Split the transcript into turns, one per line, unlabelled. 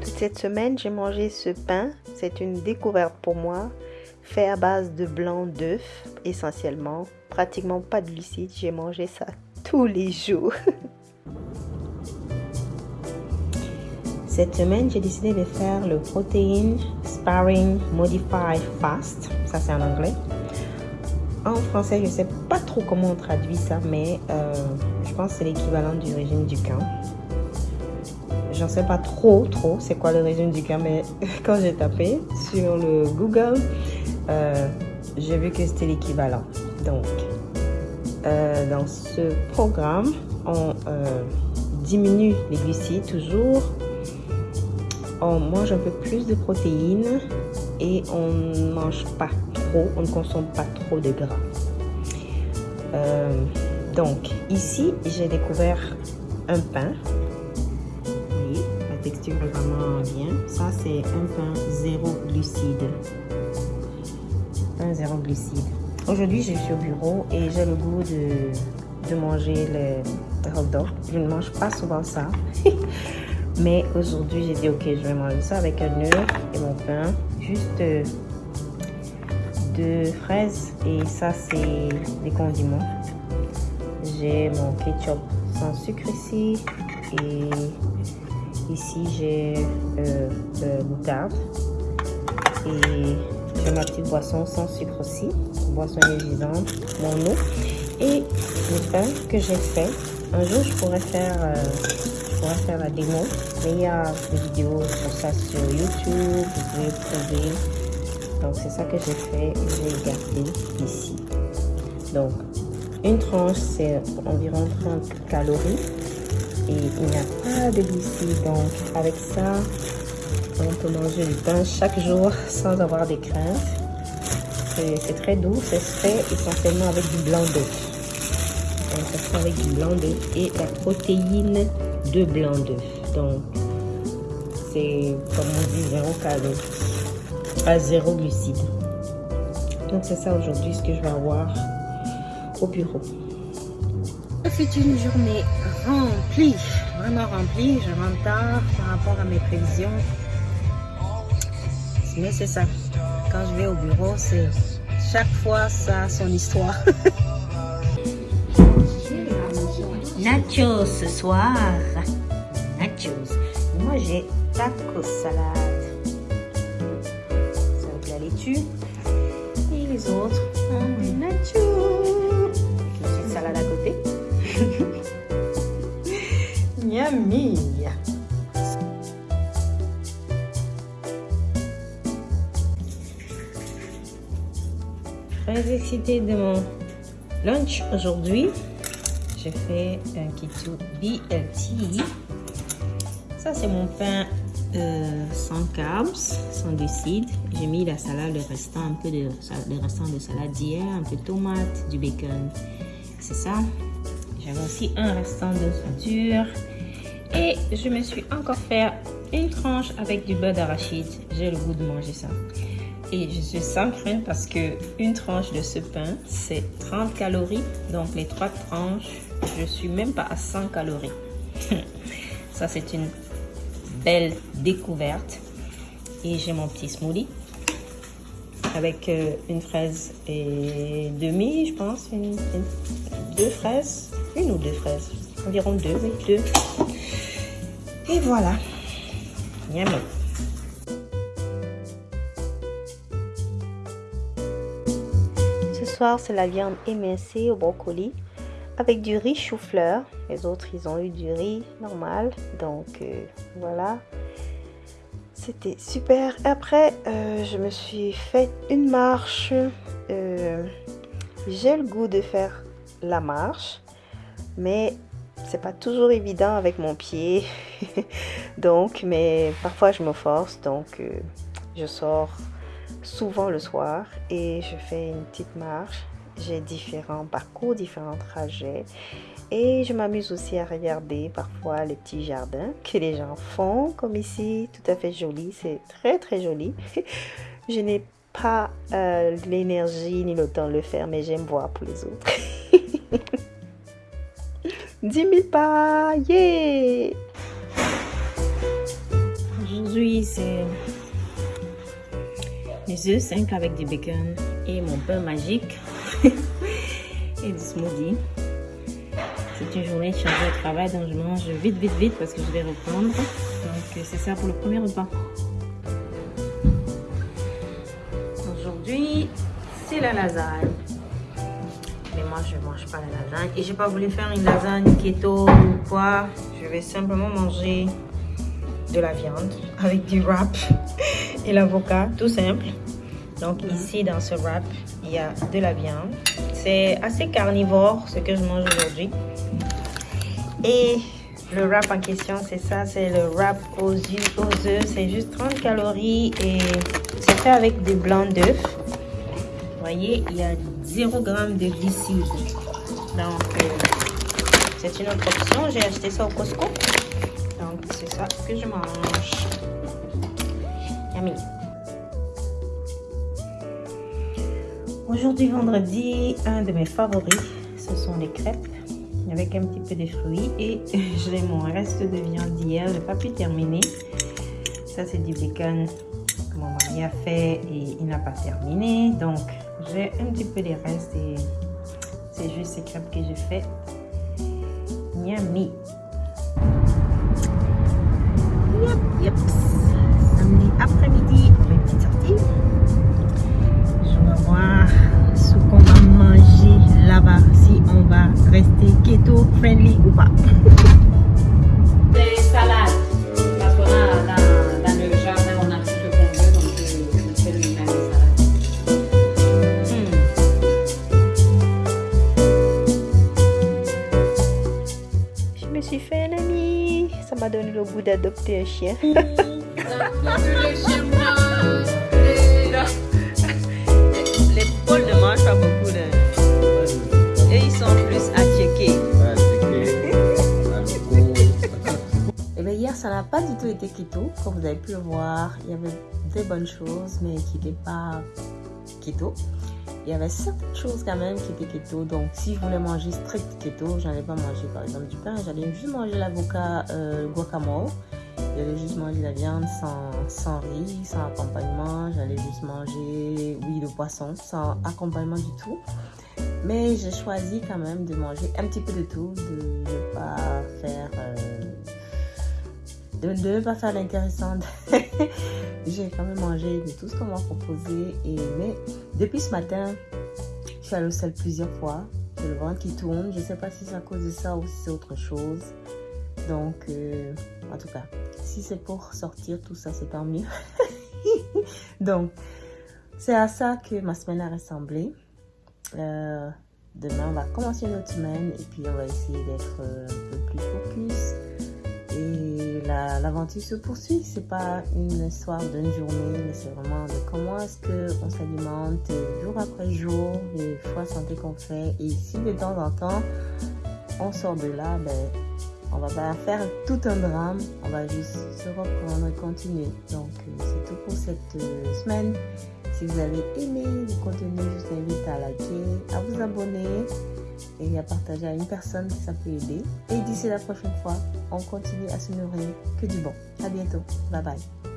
Toute cette semaine, j'ai mangé ce pain. C'est une découverte pour moi, fait à base de blanc d'œuf essentiellement. Pratiquement pas de glucides. J'ai mangé ça tous les jours. Cette semaine, j'ai décidé de faire le Protein Sparring Modified Fast. Ça, c'est en anglais. En français, je ne sais pas trop comment on traduit ça, mais euh, je pense que c'est l'équivalent du régime du camp. J'en sais pas trop, trop, c'est quoi le régime du camp, mais quand j'ai tapé sur le Google, euh, j'ai vu que c'était l'équivalent. Donc, euh, dans ce programme, on diminue les glucides toujours on mange un peu plus de protéines et on ne mange pas trop, on ne consomme pas trop de gras. Euh, donc ici, j'ai découvert un pain. Oui, la texture est vraiment bien. Ça, c'est un pain zéro glucide. Pain zéro glucide. Aujourd'hui, je suis au bureau et j'ai le goût de, manger les hot dogs. Je ne mange pas souvent ça. Mais aujourd'hui, j'ai dit, ok, je vais manger ça avec un œuf et mon pain. Juste euh, deux fraises et ça, c'est des condiments. J'ai mon ketchup sans sucre ici. Et ici, j'ai euh, de moutarde. Et j'ai ma petite boisson sans sucre aussi. Boisson énergisante, mon eau. Et le pain que j'ai fait. Un jour, je pourrais faire... Euh, faire la démo. Mais il y a des vidéos pour ça sur YouTube. Vous pouvez trouver. Donc, c'est ça que j'ai fait. J'ai gardé ici. Donc, une tranche, c'est environ 30 calories. Et il n'y a pas de glucides. Donc, avec ça, on peut manger du pain chaque jour sans avoir des craintes. C'est très doux. C'est fait essentiellement avec du blanc d'œuf. Donc, ça fait avec du blanc d'œuf et la protéine de blanc d'œuf. Donc, c'est comme on dit, zéro calorie, pas zéro glucide. Donc, c'est ça aujourd'hui ce que je vais avoir au bureau. C'est une journée remplie, vraiment remplie. Je rentre tard par rapport à mes prévisions. Mais c'est ça. Quand je vais au bureau, c'est chaque fois ça a son histoire. nachos ce soir. Nachos. Moi, j'ai tacos salade. Ça avec la laitue. Et les autres, ont des nachos. Une salade à côté. Yummy. Très excitée de mon lunch aujourd'hui j'ai fait un keto BLT. Ça, c'est mon pain euh, sans carbs, sans glucides. J'ai mis la salade, le restant, un peu de, le restant de salade d'hier, un peu de tomate, du bacon. C'est ça. J'avais aussi un restant de friture. Et je me suis encore fait une tranche avec du beurre d'arachide. J'ai le goût de manger ça. Et je suis sans crainte parce que une tranche de ce pain, c'est 30 calories. Donc les trois tranches, je suis même pas à 100 calories. Ça, c'est une belle découverte. Et j'ai mon petit smoothie avec euh, une fraise et demi, je pense. deux fraises, une ou deux fraises. Environ deux, oui, deux. Et voilà. Yummy. C'est la viande émincée au brocoli avec du riz chou-fleur. Les autres, ils ont eu du riz normal. Donc, euh, voilà. C'était super. Après, euh, je me suis fait une marche. Euh, j'ai le goût de faire la marche. Mais c'est pas toujours évident avec mon pied. donc, mais parfois, je me force. Donc, je sors souvent le soir et je fais une petite marche j'ai différents parcours, différents trajets. Et je m'amuse aussi à regarder parfois les petits jardins que les gens font, comme ici, tout à fait joli. C'est très très joli. je n'ai pas euh, l'énergie ni le temps de le faire, mais j'aime voir pour les autres. 10 000 pas, yeah! Aujourd'hui, c'est les œufs 5 avec du bacon et mon pain magique et du smoothie. C'est une journée chargée de travail, donc je mange vite, vite, vite parce que je vais reprendre. Donc c'est ça pour le premier repas. Aujourd'hui, c'est la lasagne. Mais moi, je ne mange pas la lasagne. Et j'ai pas voulu faire une lasagne keto ou quoi. Je vais simplement manger de la viande avec du wrap et l'avocat, tout simple. Donc ici, dans ce wrap, il y a de la viande. C'est assez carnivore, ce que je mange aujourd'hui. Et le wrap en question, c'est ça, c'est le wrap aux œufs. C'est juste 30 calories et c'est fait avec des blancs d'œufs. Voyez, il y a 0 g de glucides. Donc, euh, c'est une autre option. J'ai acheté ça au Costco. Donc, c'est ça que je mange. Aujourd'hui, vendredi, un de mes favoris, ce sont les crêpes avec un petit peu de fruits et j'ai mon reste de viande d'hier, je n'ai pas pu terminer. Ça c'est du bacon que mon mari a fait et il n'a pas terminé. Donc j'ai un petit peu de restes et c'est juste ces crêpes que j'ai fait. Yummy. Après-midi, mes petites sorties. Je vais voir ce qu'on va manger là-bas si on va rester keto friendly ou pas.
Des salades. Parce qu'on a dans, dans le jardin, on a tout ce qu'on veut, donc je, je fais lui-même des salades.
Je me suis fait un ami. Ça m'a donné le goût d'adopter un chien. Les poules ne mangent pas beaucoup. Là. Et ils sont plus attiqués. Et bien hier, ça n'a pas du tout été keto. Comme vous avez pu le voir, il y avait des bonnes choses, mais qui n'étaient pas keto. Il y avait certaines choses quand même qui étaient keto. Donc, si je voulais manger strict keto, j'allais pas manger par exemple du pain. J'allais juste manger l'avocat euh, guacamole. J'allais juste manger la viande sans, sans riz, sans accompagnement. J'allais juste manger, oui, le poisson sans accompagnement du tout. Mais j'ai choisi quand même de manger un petit peu de tout, de ne pas faire... euh, de ne pas faire l'intéressant. j'ai quand même mangé de tout ce qu'on m'a proposé. Et, mais depuis ce matin, je suis allée au sel plusieurs fois. J'ai le ventre qui tourne. Je ne sais pas si c'est à cause de ça ou si c'est autre chose. Donc, euh, en tout cas, si c'est pour sortir tout ça, c'est tant mieux. Donc, c'est à ça que ma semaine a ressemblé. Euh, demain, on va commencer notre semaine et puis on va essayer d'être euh, un peu plus focus. Et la- l'aventure se poursuit. C'est pas une histoire d'une journée, mais c'est vraiment de comment est-ce qu'on s'alimente jour après jour, les choix santé qu'on fait. Et si de temps en temps, on sort de là, ben, on va pas faire tout un drame, on va juste se reprendre et continuer. Donc, euh, c'est tout pour cette euh, semaine. Si vous avez aimé le contenu, je vous invite à liker, à vous abonner et à partager à une personne qui ça peut aider. Et d'ici la prochaine fois, on continue à se nourrir que du bon. À bientôt. Bye bye.